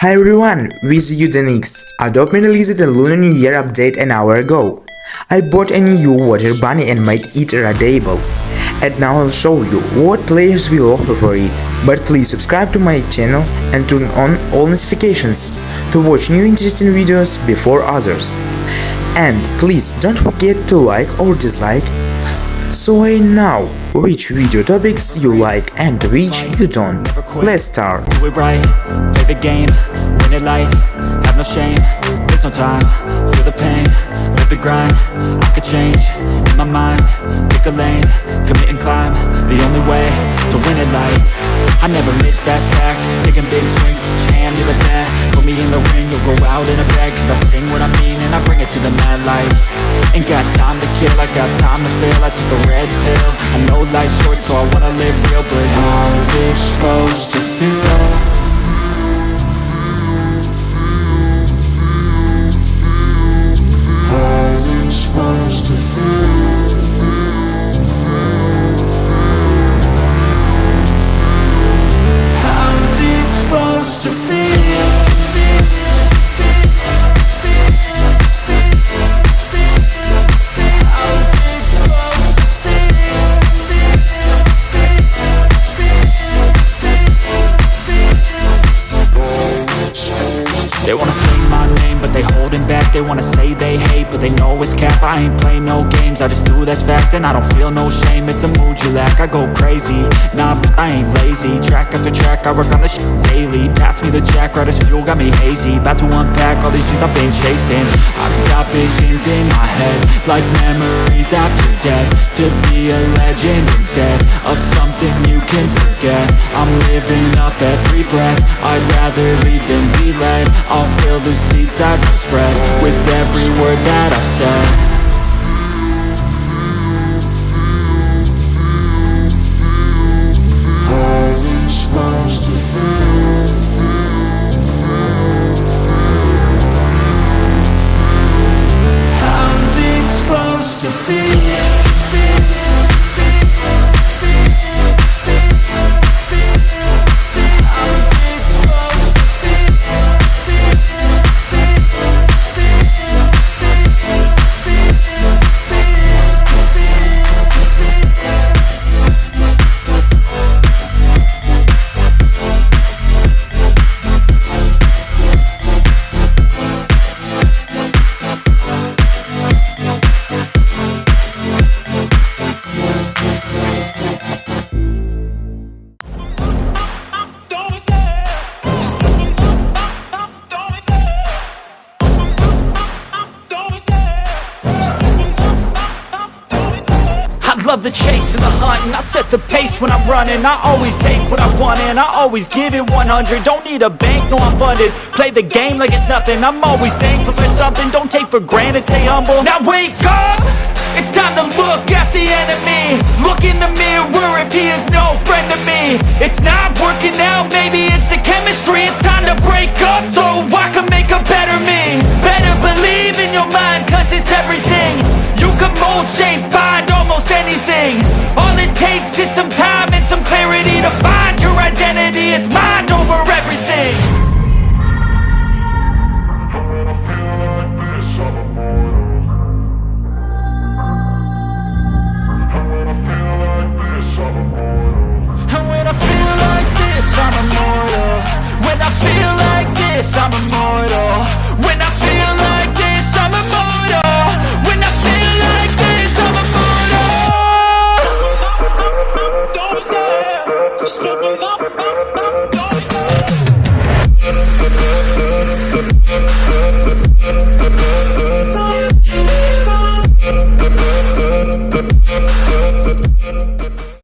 Hi everyone, with you Denix. Adopt Me released a Lunar New Year update an hour ago. I bought a new water bunny and made it rideable. And now I'll show you what players will offer for it. But please subscribe to my channel and turn on all notifications to watch new interesting videos before others. And please don't forget to like or dislike so I know which video topics you like and which you don't. Let's start. Right, play the game, win it life, have no shame, there's no time, the pain, the grind, I could change, in my mind, pick a lane, commit and climb, the only way to win it life. I never miss, that's fact, taking big swings, me in the ring, you'll go out in a bag, cause I sing what I mean and I bring it to the mad light. Ain't got time to kill, I got time to feel I took a red pill I know life's short so I wanna live real But how's it supposed to feel? They wanna say they hate, but they know it's cap. I ain't play no games, I just do that's fact And I don't feel no shame, it's a mood you lack I go crazy, nah, but I ain't lazy. Track after track, I work on this shit daily. Pass me the jack, right as fuel, got me hazy. About to unpack all these things I've been chasing. I've got visions in my head Like memories after death. To be a legend instead Of something you can forget. I'm living up every breath. I'd rather lead than be led I'll fill the seats as I spread With every word that I've said love the chase and the hunt and I set the pace when I'm running. I always take what I want and I always give it 100 Don't need a bank, no I'm funded. Play the game like it's nothing. I'm always thankful for something. Don't take for granted, stay humble. Now wake up! It's time to look at the enemy. Look in the mirror if he is no friend to me. It's not working out, maybe it's the chemistry. It's time to break up so I can make a better me. Better believe in your mind cause it's everything. You can mold, shape, it's my everything